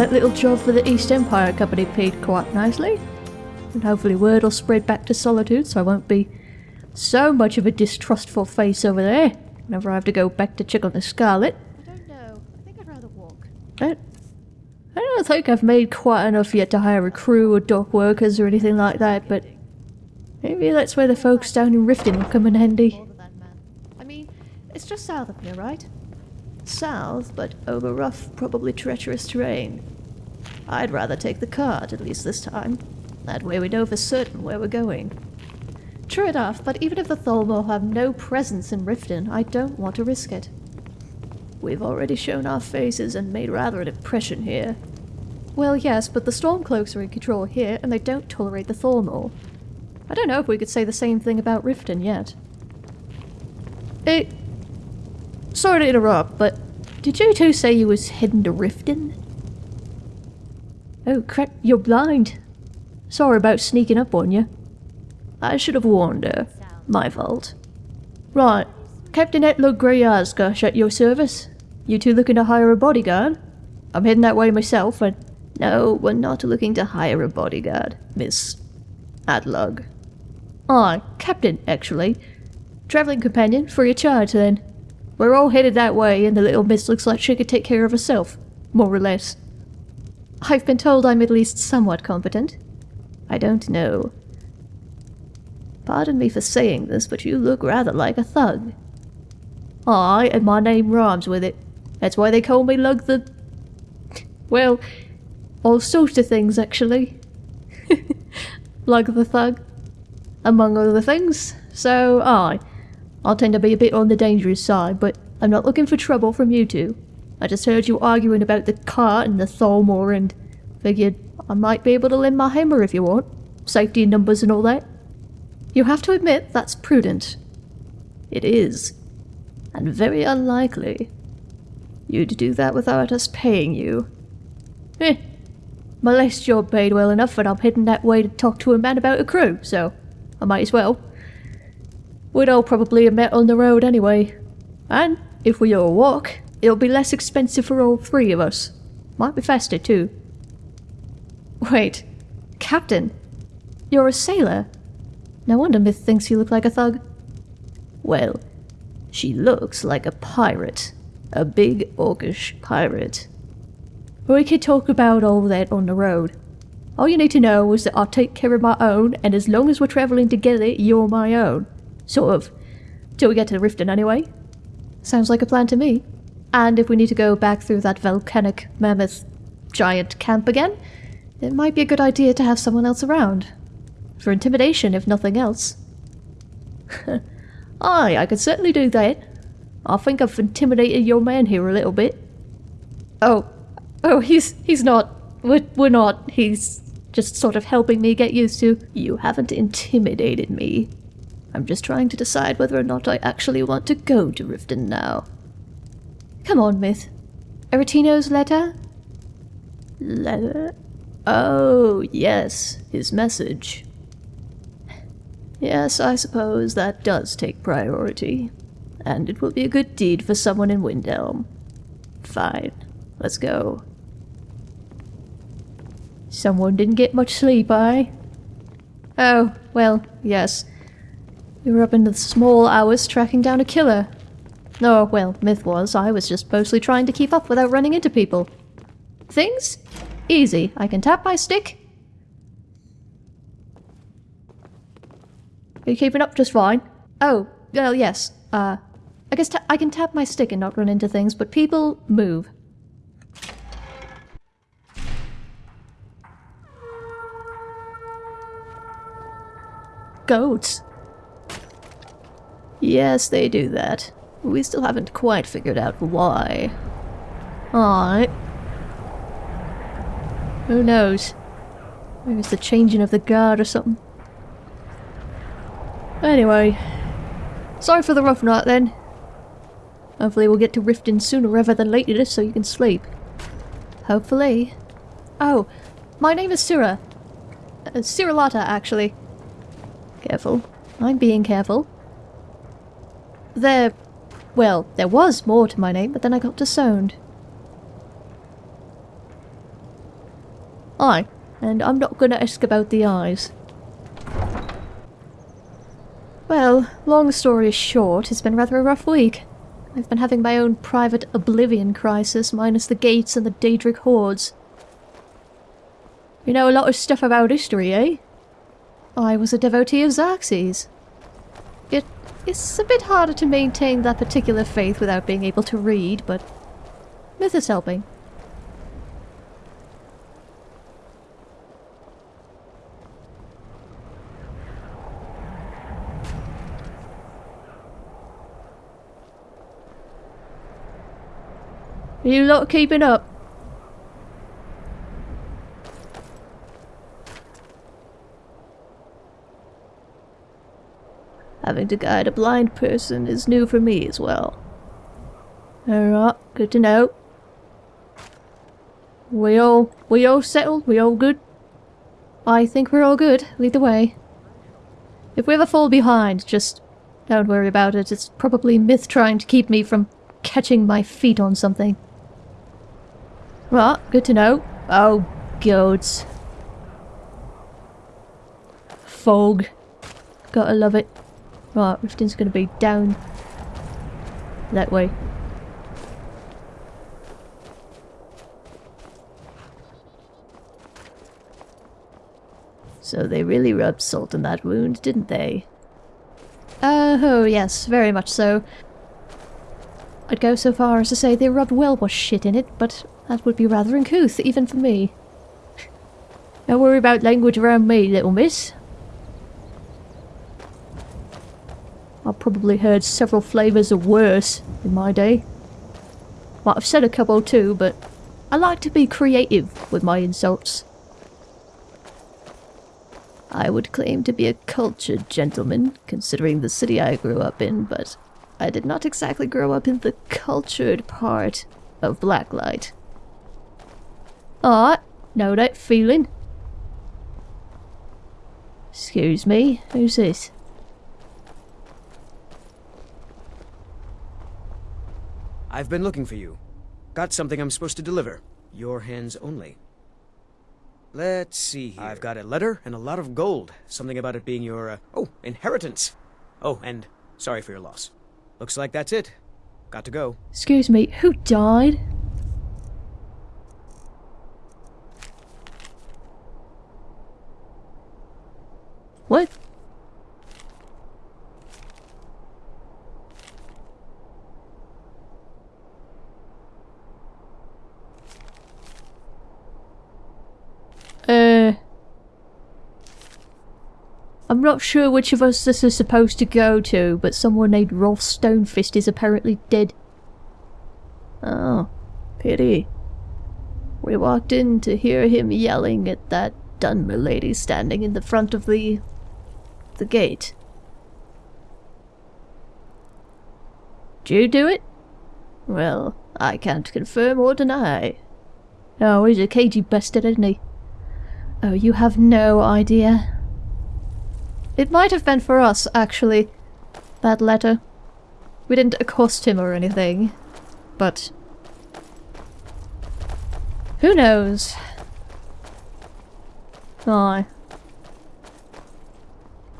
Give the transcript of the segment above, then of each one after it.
That little job for the East Empire Company paid quite nicely. And hopefully word will spread back to Solitude so I won't be so much of a distrustful face over there whenever I have to go back to check on the Scarlet. I don't know. I think I'd rather walk. I, I don't think I've made quite enough yet to hire a crew or dock workers or anything like that, but maybe that's where the folks down in Riften will come in handy. Older than man. I mean, it's just south of here, right? South, but over rough, probably treacherous terrain. I'd rather take the cart, at least this time. That way we know for certain where we're going. True enough, but even if the Thalmor have no presence in Riften, I don't want to risk it. We've already shown our faces and made rather an impression here. Well, yes, but the Stormcloaks are in control here, and they don't tolerate the Thalmor. I don't know if we could say the same thing about Riften yet. Hey, sorry to interrupt, but did you two say you was heading to Riften? Oh crap, you're blind. Sorry about sneaking up on you. I should have warned her. My fault. Right, Captain Etlo Grey at your service. You two looking to hire a bodyguard? I'm heading that way myself, and... No, we're not looking to hire a bodyguard, Miss... Adlug. Aye, Captain, actually. Travelling companion, free of charge then. We're all headed that way, and the little miss looks like she could take care of herself. More or less. I've been told I'm at least somewhat competent. I don't know. Pardon me for saying this, but you look rather like a thug. I and my name rhymes with it. That's why they call me Lug the... Well, all sorts of things, actually. Lug the Thug. Among other things. So, aye. I'll tend to be a bit on the dangerous side, but I'm not looking for trouble from you two. I just heard you arguing about the cart and the Thalmor and figured I might be able to lend my hammer if you want. Safety numbers and all that. You have to admit that's prudent. It is. And very unlikely. You'd do that without us paying you. Eh. My last job paid well enough and I'm heading that way to talk to a man about a crew, so I might as well. We'd all probably have met on the road anyway. And if we all walk, it'll be less expensive for all three of us. Might be faster too. Wait, Captain, you're a sailor? No wonder Myth thinks you look like a thug. Well, she looks like a pirate. A big orcish pirate. We could talk about all that on the road. All you need to know is that I'll take care of my own, and as long as we're travelling together, you're my own. Sort of. Till we get to Riften anyway. Sounds like a plan to me. And if we need to go back through that volcanic mammoth giant camp again, it might be a good idea to have someone else around. For intimidation, if nothing else. Aye, I could certainly do that. I think I've intimidated your man here a little bit. Oh, oh, he's he's not. We're, we're not. He's just sort of helping me get used to. You haven't intimidated me. I'm just trying to decide whether or not I actually want to go to Riften now. Come on, Myth. Aretino's letter? Letter? Oh, yes, his message. Yes, I suppose that does take priority. And it will be a good deed for someone in Windhelm. Fine. Let's go. Someone didn't get much sleep, I. Oh, well, yes. We were up into the small hours tracking down a killer. Oh, well, myth was, I was just mostly trying to keep up without running into people. Things? Easy. I can tap my stick, Are you keeping up just fine? Oh, well, yes. Uh, I guess I can tap my stick and not run into things, but people move. Goats. Yes, they do that. We still haven't quite figured out why. Alright. Who knows? Maybe it's the changing of the guard or something. Anyway, sorry for the rough night then. Hopefully we'll get to Riften sooner rather than later so you can sleep. Hopefully. Oh, my name is Sura. Uh, Siralata, actually. Careful. I'm being careful. There... Well, there was more to my name, but then I got disowned. Aye, and I'm not gonna ask about the eyes. Well, long story short, it's been rather a rough week. I've been having my own private oblivion crisis, minus the gates and the Daedric hordes. You know a lot of stuff about history, eh? I was a devotee of Xarxes. It is a bit harder to maintain that particular faith without being able to read, but myth is helping. You lot keeping up? Having to guide a blind person is new for me as well. Alright, good to know. We all, we all settled? We all good? I think we're all good. Lead the way. If we ever fall behind, just don't worry about it. It's probably Myth trying to keep me from catching my feet on something. Right, good to know. Oh, gods. Fog. Gotta love it. Right, Riften's gonna be down that way. So they really rubbed salt in that wound, didn't they? Uh, oh yes, very much so. I'd go so far as to say they rubbed well-washed shit in it, but that would be rather uncouth, even for me. Don't worry about language around me, little miss. I've probably heard several flavours of worse in my day. Might have said a couple too, but I like to be creative with my insults. I would claim to be a cultured gentleman, considering the city I grew up in, but I did not exactly grow up in the cultured part of Blacklight. Ah, know that feeling? Excuse me, who's this? I've been looking for you. Got something I'm supposed to deliver. Your hands only. Let's see here. I've got a letter and a lot of gold. Something about it being your, uh, oh, inheritance. Oh, and sorry for your loss. Looks like that's it. Got to go. Excuse me, who died? What? Uh... I'm not sure which of us this is supposed to go to, but someone named Rolf Stonefist is apparently dead. Oh, pity. We walked in to hear him yelling at that Dunmer lady standing in the front of the... the gate. Did you do it? Well, I can't confirm or deny. Oh, he's a cagey bastard, isn't he? Oh, you have no idea. It might have been for us, actually. That letter. We didn't accost him or anything. But... Who knows? Aye.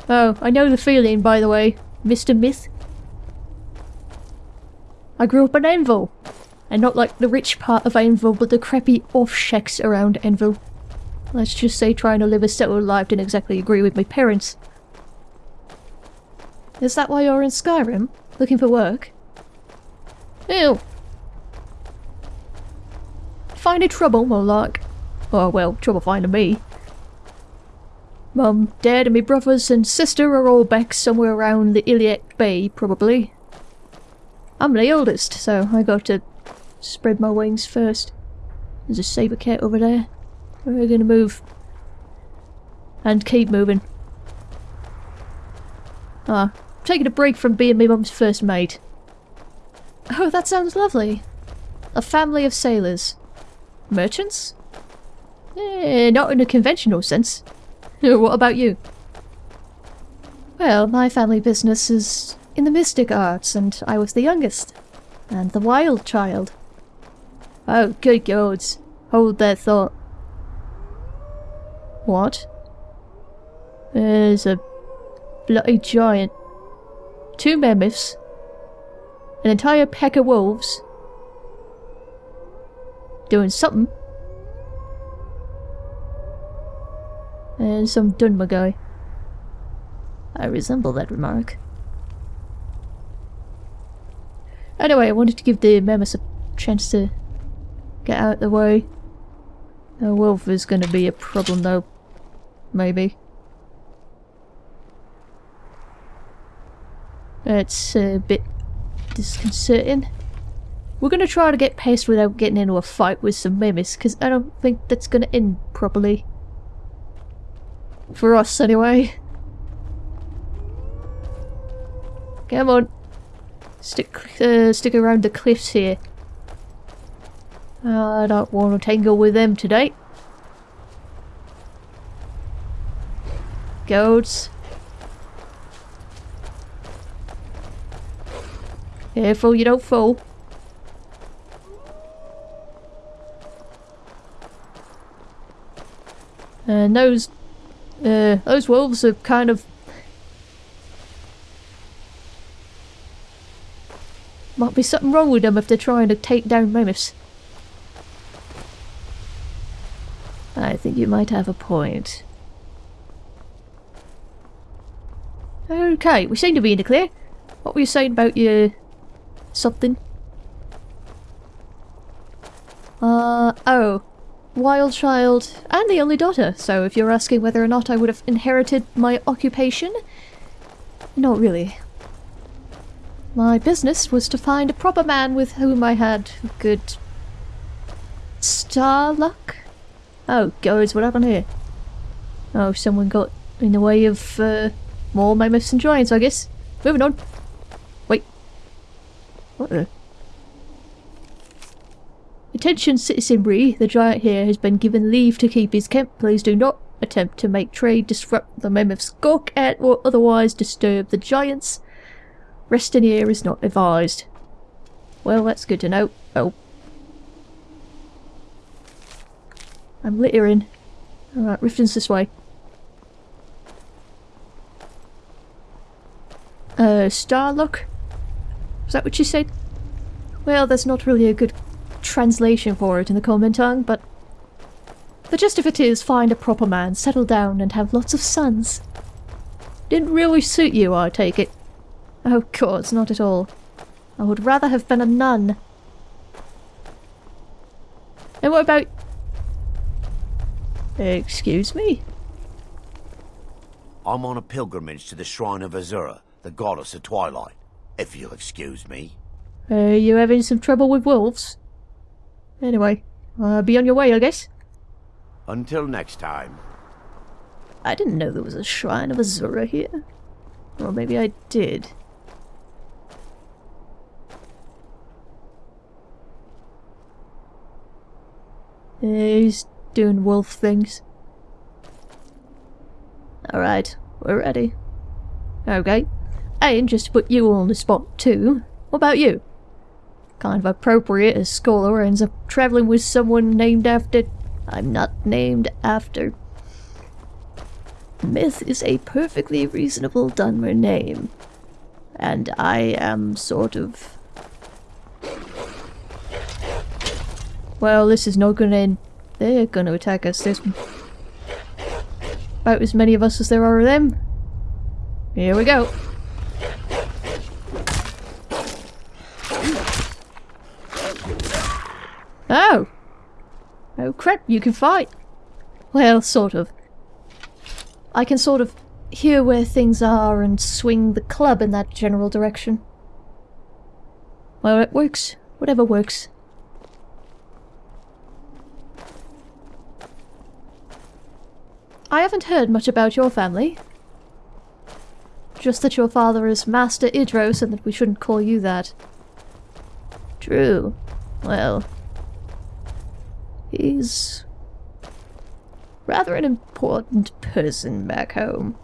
Oh, I know the feeling, by the way, Mr. Myth. I grew up in Anvil. And not like the rich part of Anvil, but the crappy off-shacks around Anvil. Let's just say trying to live a settled life didn't exactly agree with my parents. Is that why you're in Skyrim? Looking for work? Ew. Finding trouble, more like. Oh well, trouble finding me. Mum, Dad and my brothers and sister are all back somewhere around the Iliac Bay, probably. I'm the oldest, so I got to spread my wings first. There's a saber cat over there. We're gonna move. And keep moving. Ah, taking a break from being my mum's first mate. Oh, that sounds lovely. A family of sailors. Merchants? Eh, not in a conventional sense. what about you? Well, my family business is in the mystic arts, and I was the youngest. And the wild child. Oh, good gods. Hold that thought. What? There's a bloody giant. Two mammoths. An entire pack of wolves. Doing something. And some Dunmer guy. I resemble that remark. Anyway, I wanted to give the mammoths a chance to get out of the way. A wolf is going to be a problem though. Maybe. It's a bit disconcerting. We're going to try to get past without getting into a fight with some mammoths, because I don't think that's going to end properly. For us, anyway. Come on. Stick, uh, stick around the cliffs here. I don't want to tangle with them today. Goats. Careful you don't fall. And those, uh, those wolves are kind of Might be something wrong with them if they're trying to take down mammoths. I think you might have a point. Okay, we seem to be in the clear. What were you saying about your... something? Uh, oh. Wild child and the only daughter, so if you're asking whether or not I would have inherited my occupation, not really. My business was to find a proper man with whom I had good... star luck? Oh, gods, what happened here? Oh, someone got in the way of, uh, more mammoths and giants, I guess. Moving on. What the... Attention the giant here has been given leave to keep his camp. Please do not attempt to make trade, disrupt the mammoth's gawk at or otherwise disturb the giants. Resting here is not advised. Well, that's good to know. Oh. I'm littering. Alright, Riften's this way. Uh, Starlock? Is that what you said? Well, there's not really a good translation for it in the common tongue, but... The gist of it is find a proper man, settle down, and have lots of sons. Didn't really suit you, I take it. Oh god, not at all. I would rather have been a nun. And what about... Excuse me? I'm on a pilgrimage to the shrine of Azura, the goddess of twilight, if you'll excuse me. Are you having some trouble with wolves? Anyway, uh, be on your way, I guess. Until next time. I didn't know there was a shrine of Azura here. Or maybe I did. he's doing wolf things. Alright, we're ready. Okay. And just to put you on the spot too, what about you? Kind of appropriate as Scholar ends up travelling with someone named after... I'm not named after... Myth is a perfectly reasonable Dunmer name. And I am sort of Well, this is not gonna end. They're gonna attack us. There's about as many of us as there are of them. Here we go. Oh! Oh crap, you can fight! Well, sort of. I can sort of hear where things are and swing the club in that general direction. Well, it works. Whatever works. I haven't heard much about your family. Just that your father is Master Idros and that we shouldn't call you that. True. Well... He's... rather an important person back home.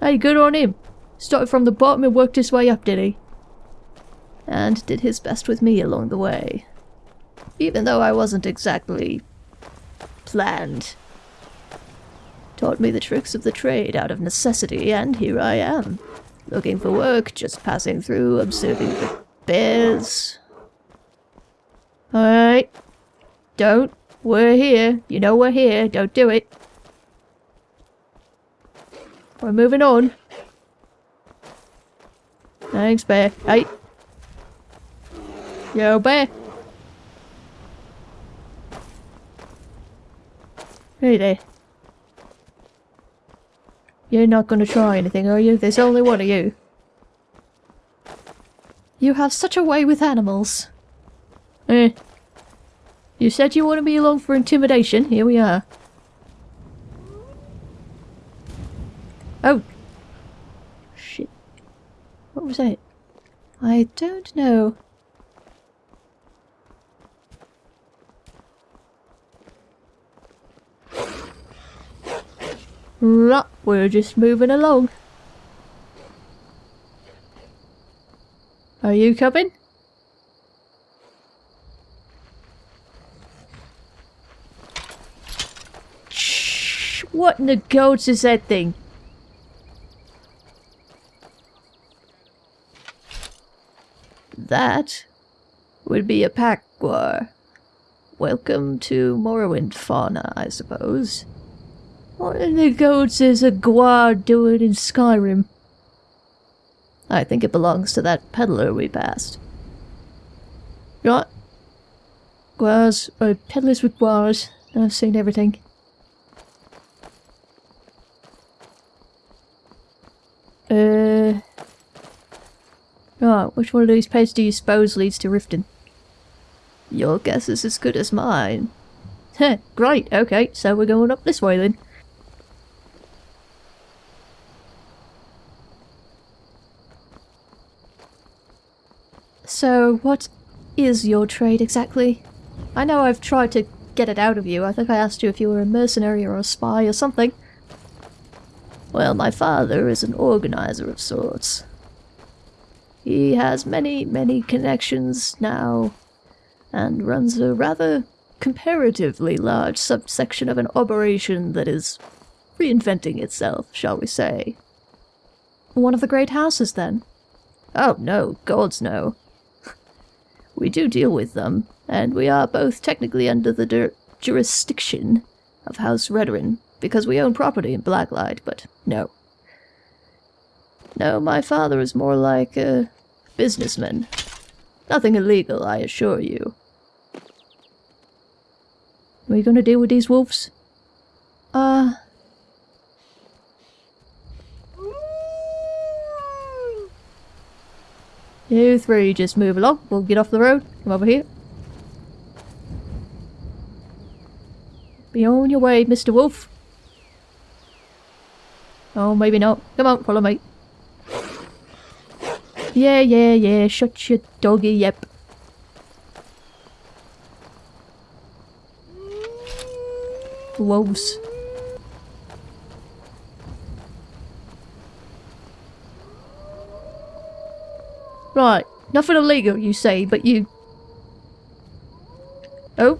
Hey, good on him. Started from the bottom and worked his way up, did he? And did his best with me along the way. Even though I wasn't exactly... planned. Taught me the tricks of the trade out of necessity, and here I am. Looking for work, just passing through, observing the bears. Alright. Don't. We're here. You know we're here. Don't do it. We're moving on. Thanks, bear. Hey. Yo, bear. Hey there. You're not gonna try anything, are you? There's only one of you. You have such a way with animals. Eh. You said you wanted me along for intimidation. Here we are. Oh. Shit. What was that? I don't know. Right, we're just moving along. Are you coming? Shh! What in the goats is that thing? That would be a pack guar. Welcome to Morrowind fauna, I suppose. What in the goats is a Guar doing in Skyrim? I think it belongs to that peddler we passed. Right. Guars, uh, peddlers with Guars. I've seen everything. Uh... Right, which one of these paths do you suppose leads to Riften? Your guess is as good as mine. Heh, great, okay, so we're going up this way then. So, what is your trade exactly? I know I've tried to get it out of you. I think I asked you if you were a mercenary or a spy or something. Well, my father is an organizer of sorts. He has many, many connections now, and runs a rather comparatively large subsection of an operation that is reinventing itself, shall we say. One of the great houses, then? Oh, no, gods no. We do deal with them, and we are both technically under the jurisdiction of House Redoran, because we own property in Blacklight, but no. No, my father is more like a businessman. Nothing illegal, I assure you. Are you gonna deal with these wolves? Uh... You three just move along. We'll get off the road. Come over here. Be on your way, Mr. Wolf. Oh, maybe not. Come on, follow me. Yeah, yeah, yeah. Shut your doggy yep. Wolves. Right, nothing illegal, you say, but you... Oh.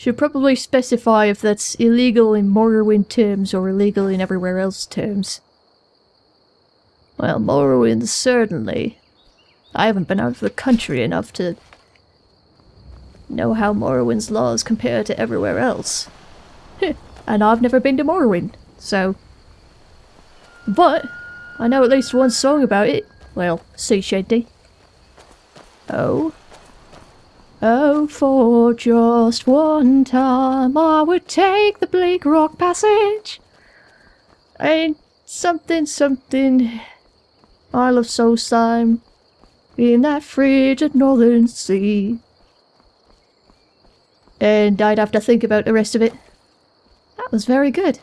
Should probably specify if that's illegal in Morrowind terms or illegal in everywhere else terms. Well, Morrowind certainly. I haven't been out of the country enough to know how Morrowind's laws compare to everywhere else. and I've never been to Morrowind, so but I know at least one song about it. Well, sea shanty. Oh. Oh, for just one time I would take the bleak rock passage. And something, something. I love Solstheim in that frigid northern sea. And I'd have to think about the rest of it. That was very good.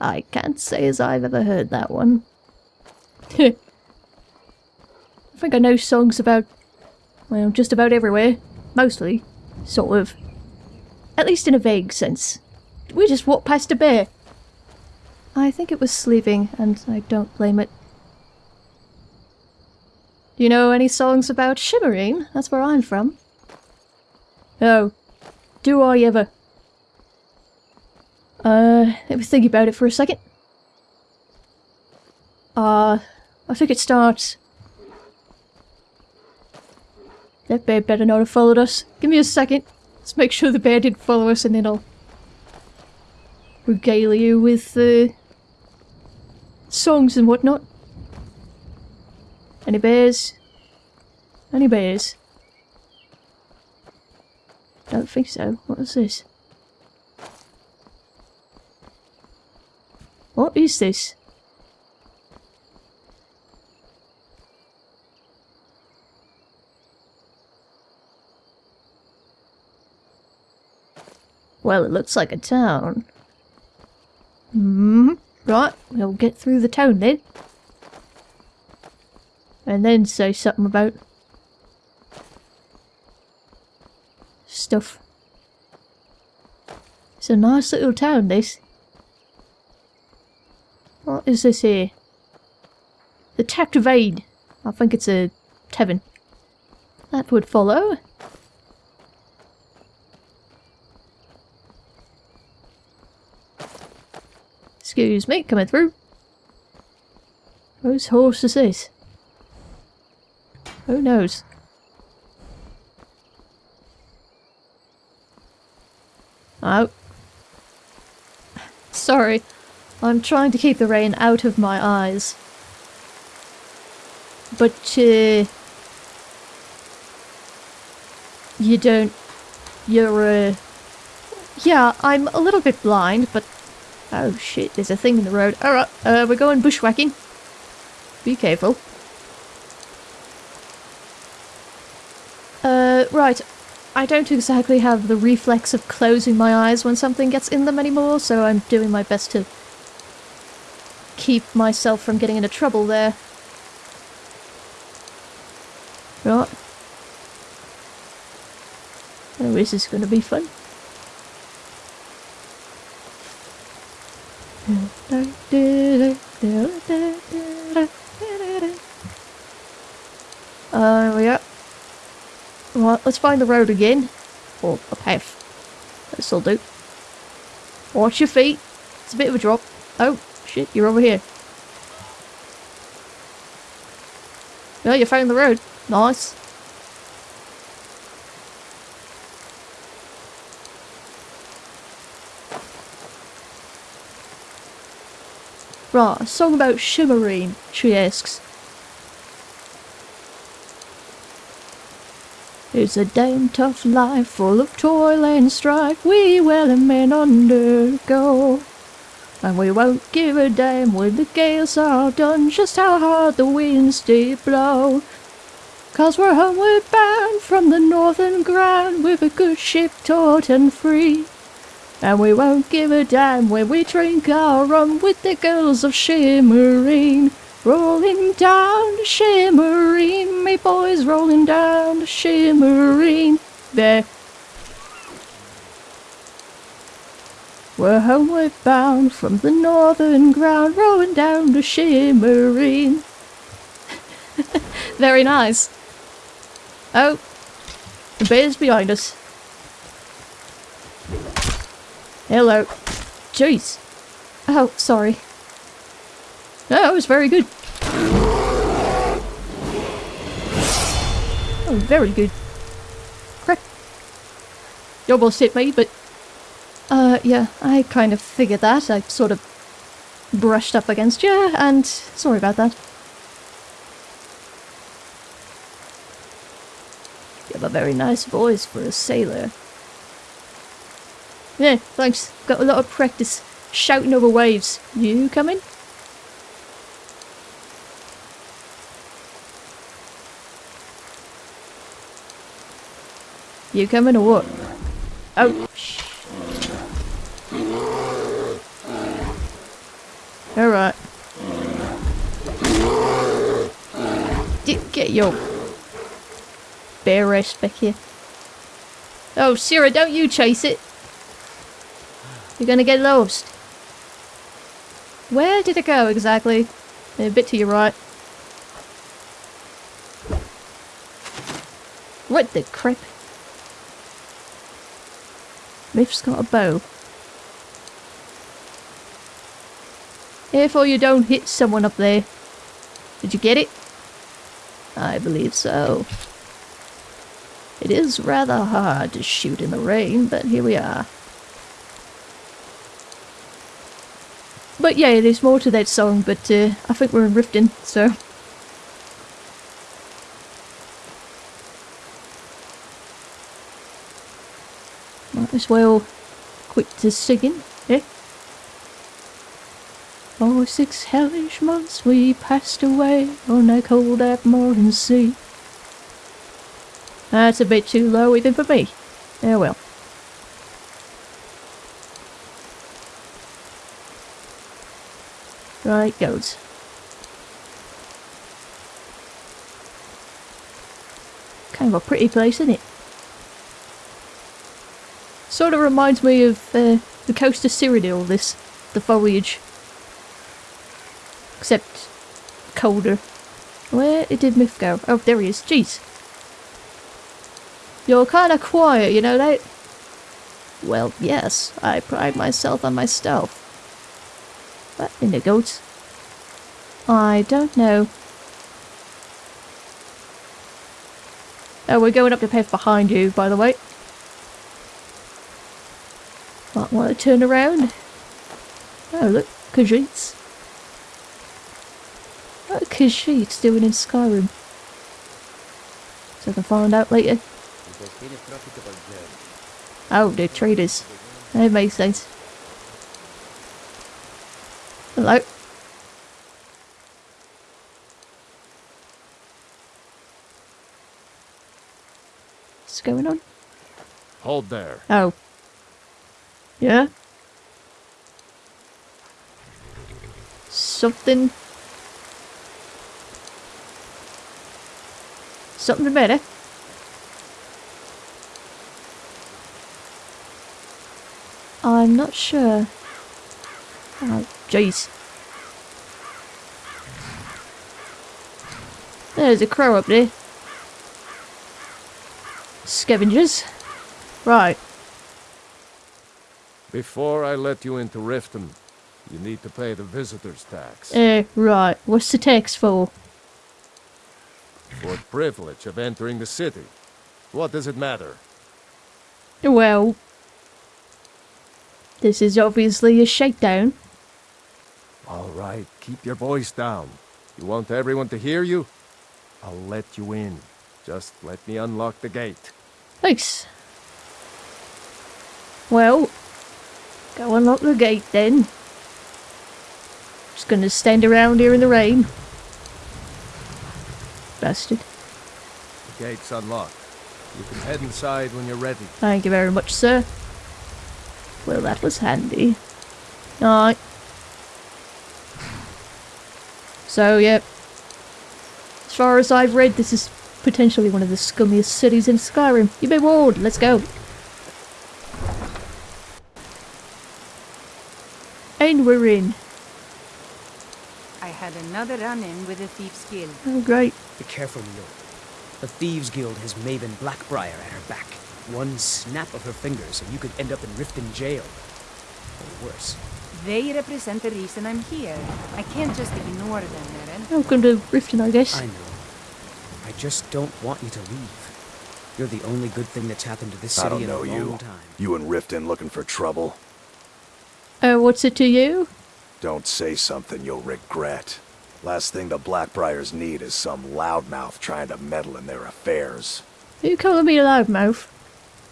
I can't say as I've ever heard that one. I think I know songs about, well, just about everywhere. Mostly. Sort of. At least in a vague sense. We just walked past a bear. I think it was sleeping, and I don't blame it. Do you know any songs about Shimmerene? That's where I'm from. Oh. Do I ever? Uh, let me think about it for a second. Uh, I think it starts. That bear better not have followed us. Give me a second. Let's make sure the bear didn't follow us and then I'll regale you with uh, songs and whatnot. Any bears? Any bears? Don't think so. What is this? What is this? Well, it looks like a town. Hmm. Right, we'll get through the town then. And then say something about stuff. It's a nice little town, this. What is this here? The Tactivade. I think it's a tavern. That would follow. Excuse me, coming through. Whose horse is this? Who knows? Oh. Sorry. I'm trying to keep the rain out of my eyes. But, uh... You don't... You're, uh... Yeah, I'm a little bit blind, but... Oh shit, there's a thing in the road. Alright, uh, we're going bushwhacking. Be careful. Uh, right. I don't exactly have the reflex of closing my eyes when something gets in them anymore, so I'm doing my best to keep myself from getting into trouble there. Right. Oh, this is going to be fun. Uh, yeah. Right, let's find the road again. Or a path. This'll do. Watch your feet. It's a bit of a drop. Oh, shit, you're over here. Yeah, you found the road. Nice. Right, a song about Shimmerene, she asks. It's a damn tough life, full of toil and strife, we welling men undergo. And we won't give a damn when the gales are done, just how hard the winds do blow. Cause we're homeward bound from the northern ground, with a good ship taut and free. And we won't give a damn when we drink our rum with the girls of Shimmerene. Rolling down to Shimmerene, me boys rolling down to Shimmerene. There. We're homeward bound from the northern ground, rolling down to Shimmerene. Very nice. Oh, the bear's behind us. Hello. Jeez. Oh, sorry. No, that was very good. Oh, very good. Crap. You almost hit me, but... Uh, yeah, I kind of figured that. I sort of brushed up against you, and sorry about that. You have a very nice voice for a sailor. Yeah, thanks. Got a lot of practice shouting over waves. You coming? You coming or what? Oh, shh. Alright. Get your bear rest back here. Oh, Sarah, don't you chase it. You're gonna get lost. Where did it go exactly? A bit to your right. What the crap? Myth's got a bow. Therefore you don't hit someone up there. Did you get it? I believe so. It is rather hard to shoot in the rain, but here we are. But yeah, there's more to that song, but uh, I think we're in Riften, so... Might as well quit to singing, eh? For six hellish months we passed away on that cold Atmoran sea. That's a bit too low even for me. Yeah, well. Right goes. Kind of a pretty place, isn't it? Sort of reminds me of uh, the coast of Cyrodiil, this, the foliage. Except colder. Where did Myth go? Oh, there he is. Jeez. You're kind of quiet, you know that? Well, yes, I pride myself on my stealth. What in the goats? I don't know. Oh, we're going up the path behind you, by the way. Might want to turn around. Oh, look, Khajiits. What are Khajiits doing in Skyrim? So I can find out later. It has been a profitable journey. Oh, they're traders. That makes sense. Hello. What's going on? Hold there. Oh. Yeah? Something... Something better. I'm not sure. Oh, jeez. There's a crow up there. Scavengers. Right. Before I let you into Riften, you need to pay the visitor's tax. Eh, right. What's the tax for? For the privilege of entering the city. What does it matter? Well, this is obviously a shakedown. All right, keep your voice down. You want everyone to hear you? I'll let you in. Just let me unlock the gate. Thanks. Well, go unlock the gate then. Just gonna stand around here in the rain. Bastard. The gate's unlocked. You can head inside when you're ready. Thank you very much, sir. Well, that was handy. Alright. So, yep. As far as I've read, this is potentially one of the scummiest cities in Skyrim. You've been warned. Let's go. And we're in. I had another run-in with a Thieves guild. Oh, great. Be careful, Neil. The Thieves Guild has Maven Blackbriar at her back. One snap of her fingers and you could end up in Riften jail. Or worse. They represent the reason I'm here. I can't just ignore them, Aerin. Welcome to Riften, I guess. I know. I just don't want you to leave. You're the only good thing that's happened to this I city don't in know a long you. time. You and Riften looking for trouble? Uh, what's it to you? Don't say something you'll regret. Last thing the Blackbriars need is some loudmouth trying to meddle in their affairs. Are you calling me a loudmouth?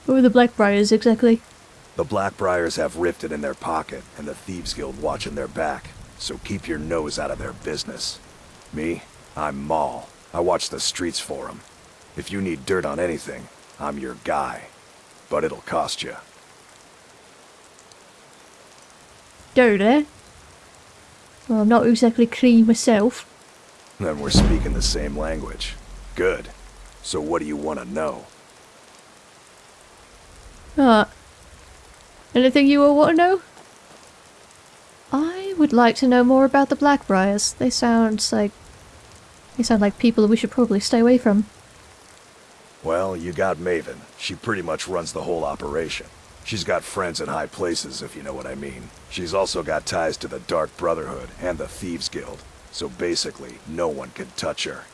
Who are the Blackbriars exactly? The Blackbriars have Riften in their pocket, and the Thieves Guild watching their back, so keep your nose out of their business. Me? I'm Maul. I watch the streets for 'em. If you need dirt on anything, I'm your guy. But it'll cost you. Dirty. Well, I'm not exactly clean myself. Then we're speaking the same language. Good. So what do you want to know? Ah. Anything you all want to know? I would like to know more about the Blackbriars. They sound like... They sound like people we should probably stay away from. Well, you got Maven. She pretty much runs the whole operation. She's got friends in high places, if you know what I mean. She's also got ties to the Dark Brotherhood and the Thieves Guild, so basically, no one can touch her.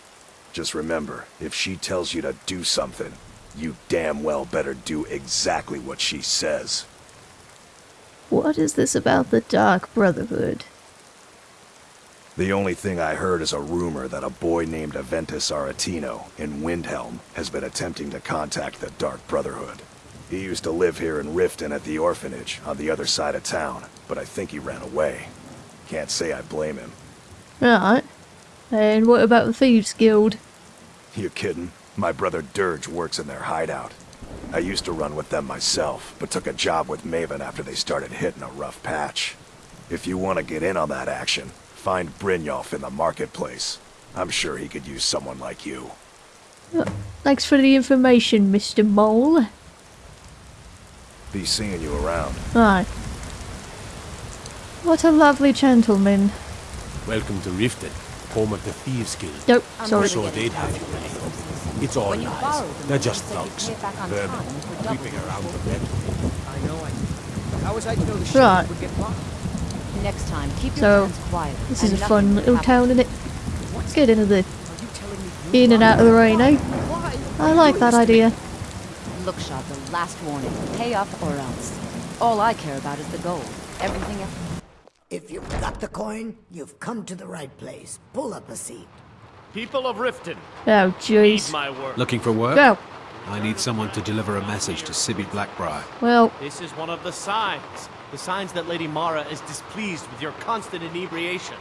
Just remember, if she tells you to do something, you damn well better do exactly what she says. What is this about the Dark Brotherhood? The only thing I heard is a rumor that a boy named Aventus Aretino in Windhelm has been attempting to contact the Dark Brotherhood. He used to live here in Riften at the orphanage on the other side of town, but I think he ran away. Can't say I blame him. Right. And what about the Thieves Guild? You kidding? My brother Dirge works in their hideout. I used to run with them myself, but took a job with Maven after they started hitting a rough patch. If you want to get in on that action, find Brynjolf in the marketplace. I'm sure he could use someone like you. Thanks for the information, Mr. Maul. Be seeing you around. Right. What a lovely gentleman. Welcome to Riften, home of the Thieves Guild. Nope, I'm sorry. So they'd have you of ready. this. It's all When lies. They're just thugs. pay it back Vermin, time for double creeping around the bed. I know I... How was I to know the ship Right. would get blocked? Next time, keep your So, hands quiet. This is a fun little happen. town, isn't it? Let's get into the Are you telling me you in and out of the rain, eh? I like that idea. Look, Shot, the last warning. Pay up or else. All I care about is the gold. Everything else. If you've got the coin, you've come to the right place. Pull up a seat. People of Riften, Oh, need jeez. my work. Looking for work? Go. I need someone to deliver a message to Sibbi Blackbriar. Well, This is one of the signs. The signs that Lady Mara is displeased with your constant inebriation.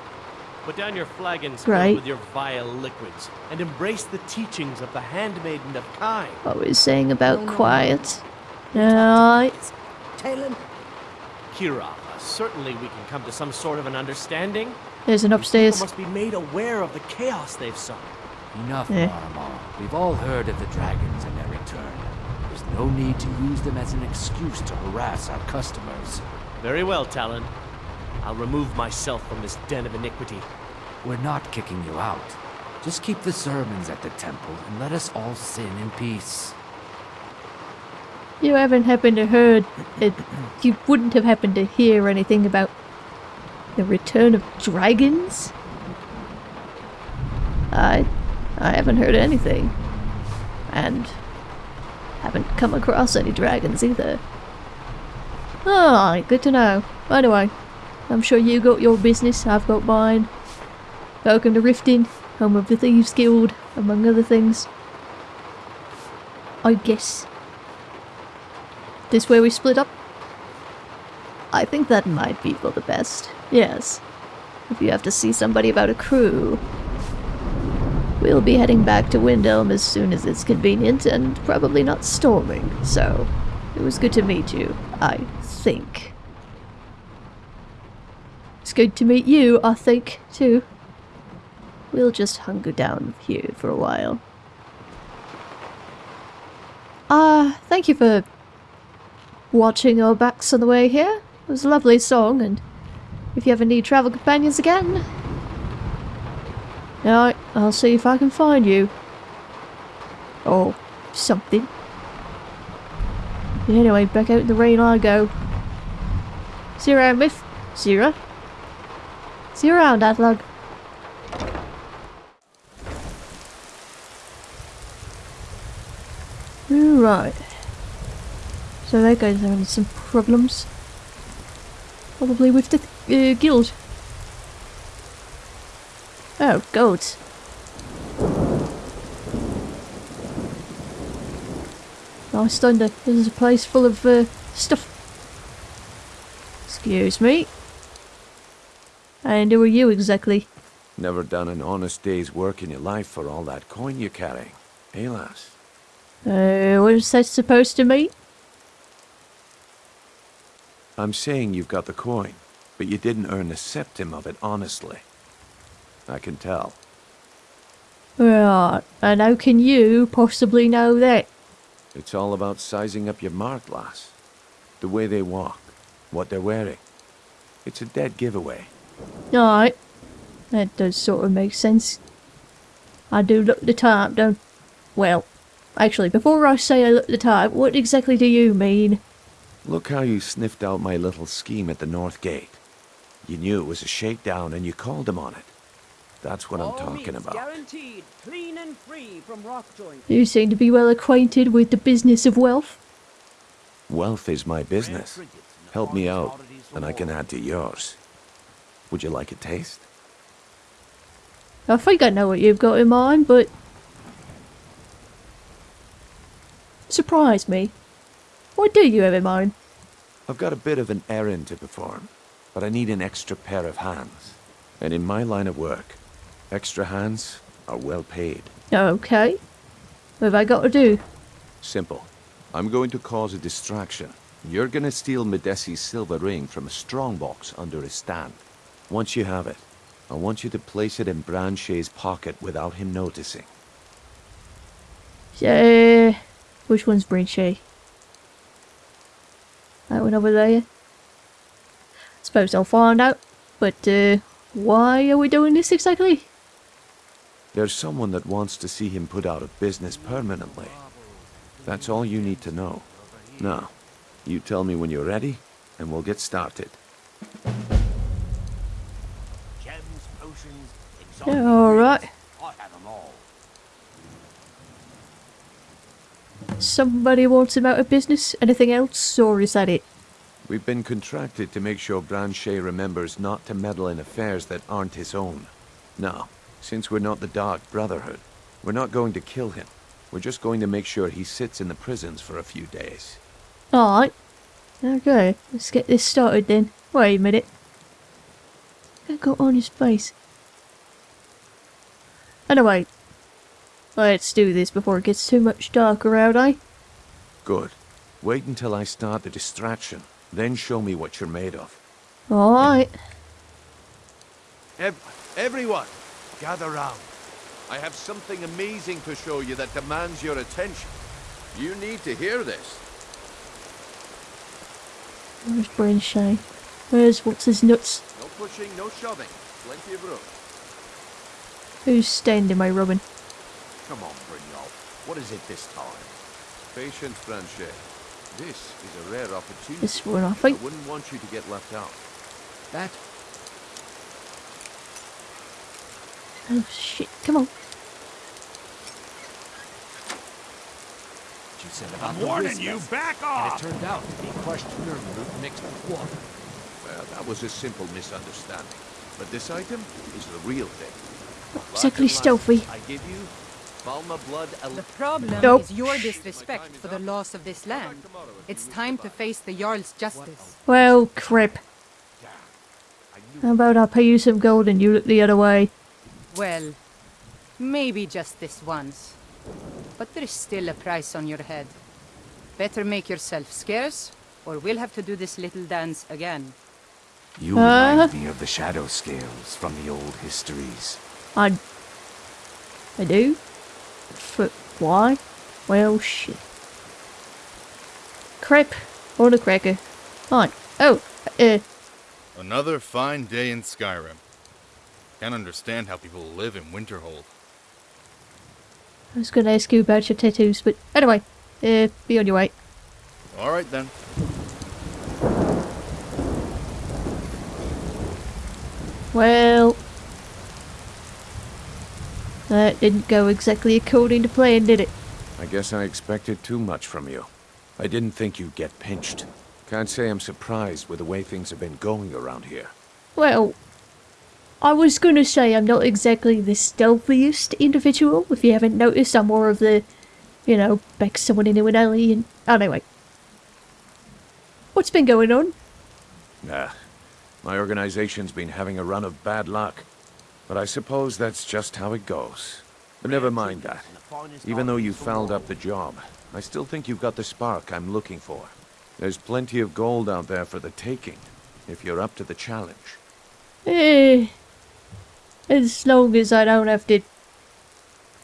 Put down your flagons filled Right. with your vile liquids and embrace the teachings of the Handmaiden of Kyne. what we saying about oh, quiet? Right. Talen, Kira, certainly we can come to some sort of an understanding. There's an upstairs. people must be made aware of the chaos they've sown. Enough. Marmar. We've all heard of the dragons and their return. There's no need to use them as an excuse to harass our customers. Very well, Talen. I'll remove myself from this den of iniquity. We're not kicking you out. Just keep the sermons at the temple and let us all sin in peace. You haven't happened to heard it, you wouldn't have happened to hear anything about the return of dragons? I I haven't heard anything. And haven't come across any dragons either. Ah, good to know. Anyway, I'm sure you got your business, I've got mine. Welcome to Riften, home of the Thieves Guild, among other things. I guess. This where we split up? I think that might be for the best. Yes. If you have to see somebody about a crew. We'll be heading back to Windhelm as soon as it's convenient and probably not storming, so it was good to meet you, I think. It's good to meet you, I think, too. We'll just hunker down here for a while. Ah, thank you for watching our backs on the way here. It was a lovely song, and if you ever need travel companions again, alright, I'll see if I can find you. Or something. Anyway, back out in the rain I go. See you around, Miff. See you around. See you around, Adlug. Right. So that guy's having some problems. Probably with the uh, guild. Oh, goats. Nice thunder. This is a place full of uh, stuff. Excuse me. And who are you exactly? Never done an honest day's work in your life for all that coin you're carrying. Lass? Uh, what is that supposed to mean? I'm saying you've got the coin, but you didn't earn a septim of it honestly. I can tell. Right, and how can you possibly know that? It's all about sizing up your mark, lass. The way they walk, what they're wearing. It's a dead giveaway. Alright. That does sort of make sense. I do look the type, don't... Well, actually, before I say I look the type, what exactly do you mean? Look how you sniffed out my little scheme at the North Gate. You knew it was a shakedown and you called him on it. That's what I'm talking about. Guaranteed, clean and free from rock joint. You seem to be well acquainted with the business of wealth. Wealth is my business. Help me out, and I can add to yours. Would you like a taste? I think I know what you've got in mind, but... Surprise me. What do you have in mind? I've got a bit of an errand to perform, but I need an extra pair of hands. And in my line of work, extra hands are well paid. Okay. What have I got to do? Simple. I'm going to cause a distraction. You're gonna steal Madesi's silver ring from a strongbox under his stand. Once you have it, I want you to place it in Brand-Shei's pocket without him noticing. Uh, which one's Brand-Shei? That one over there? Suppose I'll find out. But, uh, why are we doing this exactly? There's someone that wants to see him put out of business permanently. That's all you need to know. Now, you tell me when you're ready, and we'll get started. Yeah, alright. I have them all. Somebody wants him out of business? Anything else, or is that it? We've been contracted to make sure Brand-Shei remembers not to meddle in affairs that aren't his own. Now, since we're not the Dark Brotherhood, we're not going to kill him. We're just going to make sure he sits in the prisons for a few days. Alright. Okay, let's get this started then. Wait a minute. I got on his face? Anyway, let's do this before it gets too much darker out, eh? Good. Wait until I start the distraction, then show me what you're made of. Alright. Ev everyone, gather round. I have something amazing to show you that demands your attention. You need to hear this. Where's Brand-Shei? Where's what's his nuts? No pushing, no shoving. Plenty of room. Who's standing my rubbing? Come on, Brynjolf. What is it this time? Patience, Brand-Shei. This is a rare opportunity. This one, I think. I wouldn't want you to get left out. That Oh shit, come on. You said about I'm warning whiskers, you, back And off! it turned out to be crushed nirnroot mixed with water. Well, that was a simple misunderstanding. But this item is the real thing. Exactly stealthy. I give you Falmer blood. The problem Nope. is your disrespect for the loss of this land. It's time to face the Jarl's justice. Well, crap. How about I pay you some gold and you look the other way? Well, maybe just this once. But there's still a price on your head. Better make yourself scarce, or we'll have to do this little dance again. You Uh. remind me of the shadow scales from the old histories. I... I do? For why? Well, shit. Crap. Or the cracker. Fine. Oh, uh, Another fine day in Skyrim. Can't understand how people live in Winterhold. I was gonna ask you about your tattoos, but anyway, uh, be on your way. All right then. Well... That didn't go exactly according to plan, did it? I guess I expected too much from you. I didn't think you'd get pinched. Can't say I'm surprised with the way things have been going around here. Well, I was gonna say I'm not exactly the stealthiest individual. If you haven't noticed, I'm more of the, you know, back someone into an alley and... Anyway. What's been going on? Nah, my organization's been having a run of bad luck. But I suppose that's just how it goes. But never mind that. Even though you fouled up the job, I still think you've got the spark I'm looking for. There's plenty of gold out there for the taking, if you're up to the challenge. Eh... As long as I don't have to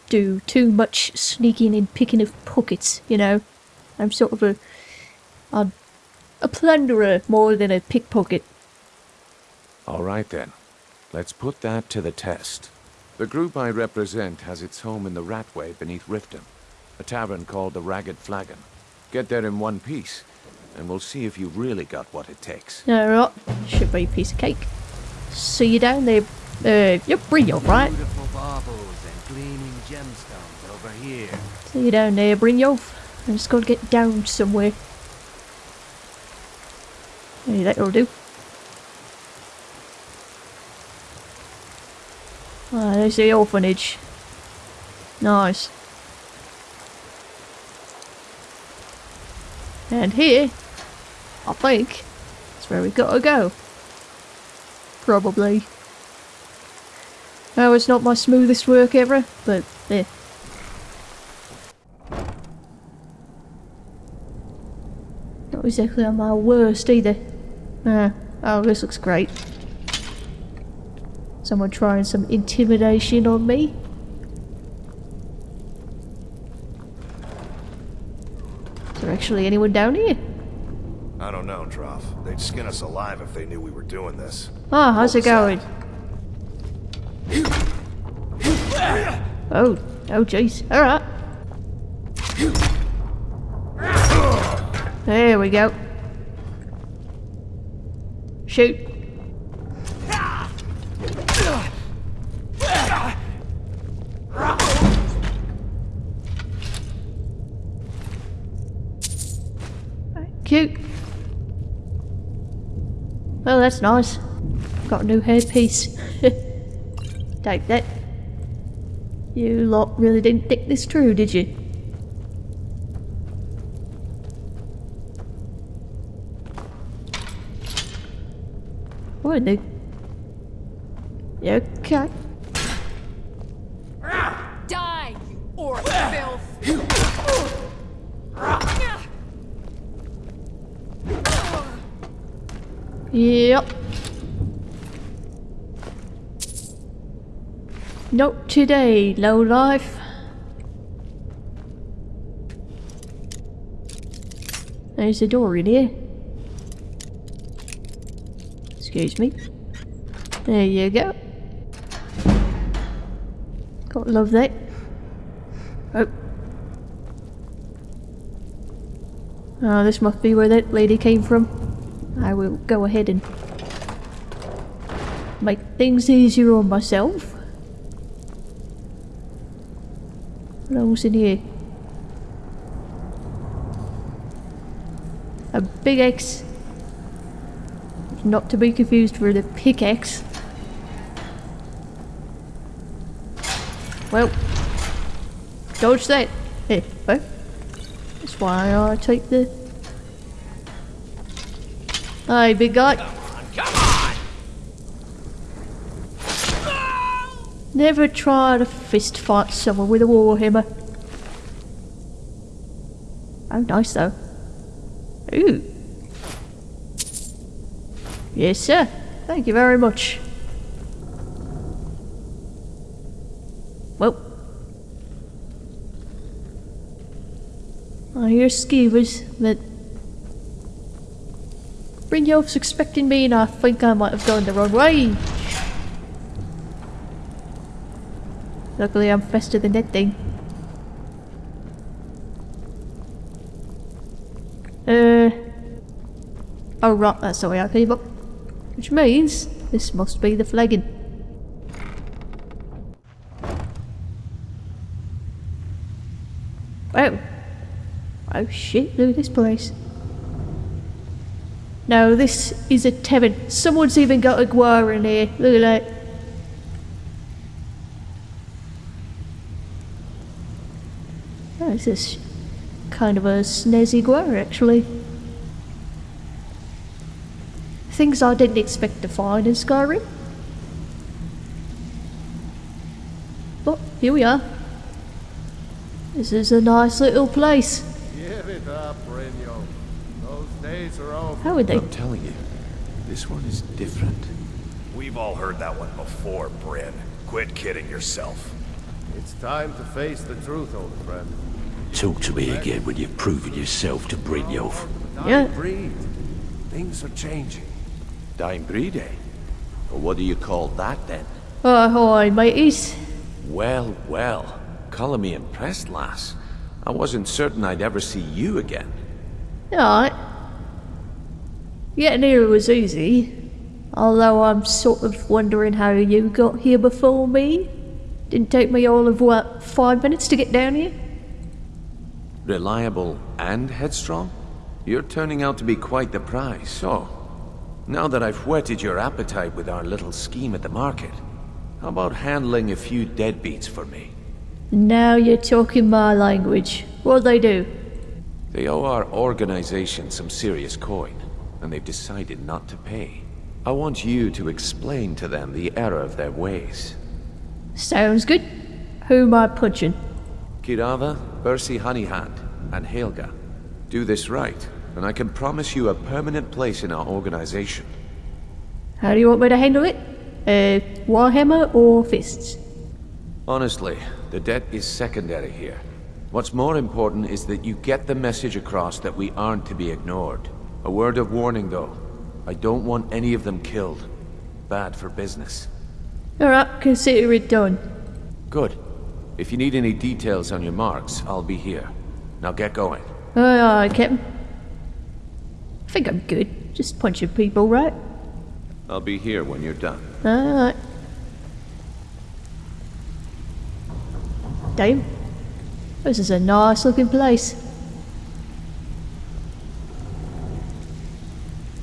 do too much sneaking and picking of pockets, you know. I'm sort of a... a, a plunderer more than a pickpocket. All right then. Let's put that to the test. The group I represent has its home in the Ratway beneath Riften, a tavern called the Ragged Flagon. Get there in one piece, and we'll see if you've really got what it takes. Alright, should be a piece of cake. See you down there. Uh, you're Brynjolf, right? Beautiful baubles and gleaming gemstones over here. See you down there, Brynjolf. I just gotta get down somewhere. Hey, that'll do. Ah, there's the orphanage. Nice. And here, I think, that's where we've got to go. Probably. Oh, it's not my smoothest work ever, but eh. Not exactly on my worst either. Ah, oh, this looks great. Someone trying some intimidation on me? Is there actually anyone down here? I don't know, Droff. They'd skin us alive if they knew we were doing this. Ah, how's it going? Oh, oh jeez. Alright. There we go. Shoot. Cute. Well, that's nice. Got a new headpiece. Take that. You lot really didn't think this through, did you? What the? Okay. Yep. Not today, low life. There's a door in here. Excuse me. There you go. Gotta love that. Oh. Oh, this must be where that lady came from. Will go ahead and make things easier on myself. What else in here? A big X. Not to be confused with the pickaxe. Well, dodge that. Hey, well, that's why I take the Hi, big guy. Come on! Never try to fist fight someone with a warhammer. Oh, nice though. Ooh. Yes, sir. Thank you very much. Well. I hear skeevers, but Brynjolf's expecting me and I think I might have gone the wrong way. Luckily I'm faster than that thing. Uh... Oh right, that's the way I came up. Which means this must be the flagon. Wow. Oh shit, look at this place. No, this is a tavern. Someone's even got a guar in here. Look at that. This is kind of a snazzy guar, actually. Things I didn't expect to find in Skyrim. But here we are. This is a nice little place. Give it up. Those days are over. How would they? I'm telling you, this one is different. We've all heard that one before, Bryn. Quit kidding yourself. It's time to face the truth, old friend. Talk to me again when you've proven yourself to Brynjolf. Yeah. Breed. Things are changing. Dying breed, eh? Well, what do you call that then? Oh, hi, mateys. Well, well. Calling me impressed, lass. I wasn't certain I'd ever see you again. Alright. Getting here was easy. Although I'm sort of wondering how you got here before me. Didn't take me all of, what, five minutes to get down here? Reliable and headstrong? You're turning out to be quite the prize, so... Now that I've whetted your appetite with our little scheme at the market, how about handling a few deadbeats for me? Now you're talking my language. What'd they do? They owe our organization some serious coin, and they've decided not to pay. I want you to explain to them the error of their ways. Sounds good. Who am I punching? Keerava, Bersi Honeyhand, and Helga. Do this right, and I can promise you a permanent place in our organization. How do you want me to handle it? Uh, Warhammer or fists? Honestly, the debt is secondary here. What's more important is that you get the message across that we aren't to be ignored. A word of warning, though. I don't want any of them killed. Bad for business. Alright, consider it done. Good. If you need any details on your marks, I'll be here. Now get going. Aye, aye, Captain. I think I'm good. Just punching people, right? I'll be here when you're done. Alright. Damn. This is a nice looking place.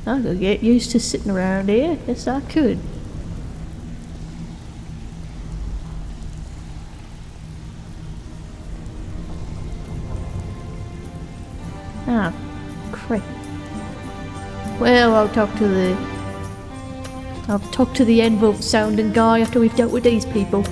I could get used to sitting around here. Yes, I could. Ah, crap. Well, I'll talk to the... I'll talk to the envelope sounding guy after we've dealt with these people.